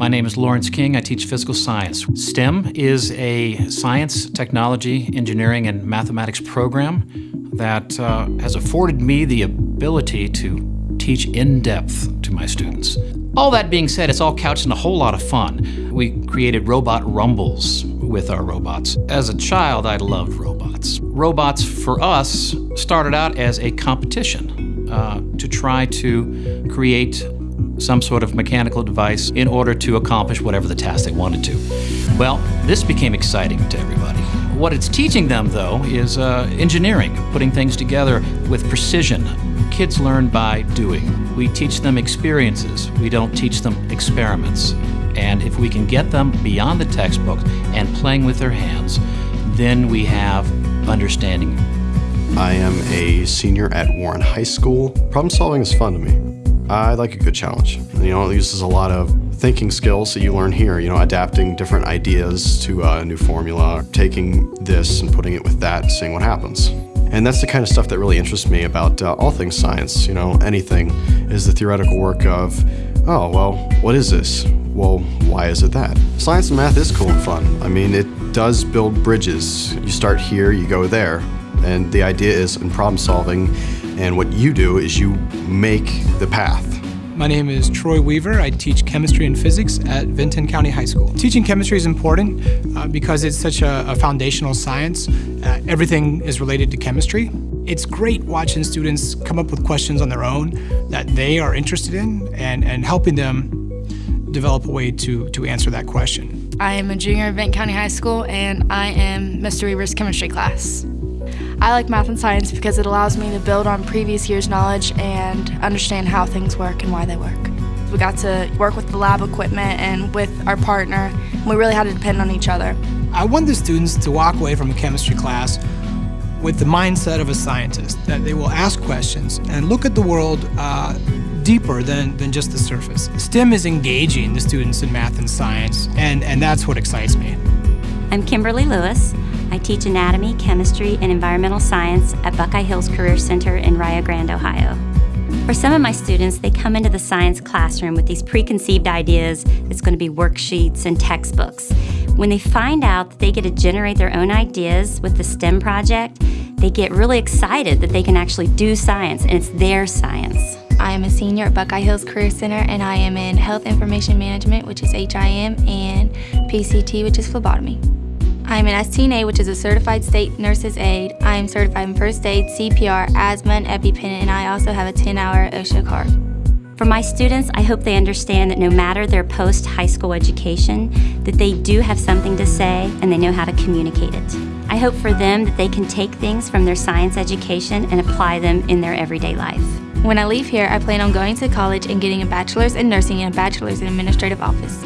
My name is Lawrence King. I teach physical science. STEM is a science, technology, engineering, and mathematics program that uh, has afforded me the ability to teach in depth to my students. All that being said, it's all couched in a whole lot of fun. We created robot rumbles with our robots. As a child, I loved robots. Robots, for us, started out as a competition uh, to try to create some sort of mechanical device in order to accomplish whatever the task they wanted to. Well, this became exciting to everybody. What it's teaching them, though, is uh, engineering, putting things together with precision. Kids learn by doing. We teach them experiences. We don't teach them experiments. And if we can get them beyond the textbook and playing with their hands, then we have understanding. I am a senior at Warren High School. Problem solving is fun to me. I like a good challenge. You know, it uses a lot of thinking skills that you learn here, you know, adapting different ideas to a new formula, taking this and putting it with that, seeing what happens. And that's the kind of stuff that really interests me about uh, all things science, you know, anything is the theoretical work of, oh, well, what is this? Well, why is it that? Science and math is cool and fun. I mean, it does build bridges. You start here, you go there. And the idea is in problem solving, and what you do is you make the path. My name is Troy Weaver. I teach chemistry and physics at Vinton County High School. Teaching chemistry is important uh, because it's such a, a foundational science. Uh, everything is related to chemistry. It's great watching students come up with questions on their own that they are interested in and, and helping them develop a way to, to answer that question. I am a junior at Vinton County High School and I am Mr. Weaver's chemistry class. I like math and science because it allows me to build on previous year's knowledge and understand how things work and why they work. We got to work with the lab equipment and with our partner. We really had to depend on each other. I want the students to walk away from a chemistry class with the mindset of a scientist, that they will ask questions and look at the world uh, deeper than, than just the surface. STEM is engaging the students in math and science, and, and that's what excites me. I'm Kimberly Lewis. I teach anatomy, chemistry, and environmental science at Buckeye Hills Career Center in Rio Grande, Ohio. For some of my students, they come into the science classroom with these preconceived ideas it's going to be worksheets and textbooks. When they find out that they get to generate their own ideas with the STEM project, they get really excited that they can actually do science and it's their science. I am a senior at Buckeye Hills Career Center and I am in Health Information Management, which is HIM, and PCT, which is phlebotomy. I'm an STNA, which is a Certified State Nurse's Aide. I am certified in First Aid, CPR, asthma, and EpiPen, and I also have a 10-hour OSHA card. For my students, I hope they understand that no matter their post-high school education, that they do have something to say and they know how to communicate it. I hope for them that they can take things from their science education and apply them in their everyday life. When I leave here, I plan on going to college and getting a bachelor's in nursing and a bachelor's in administrative office.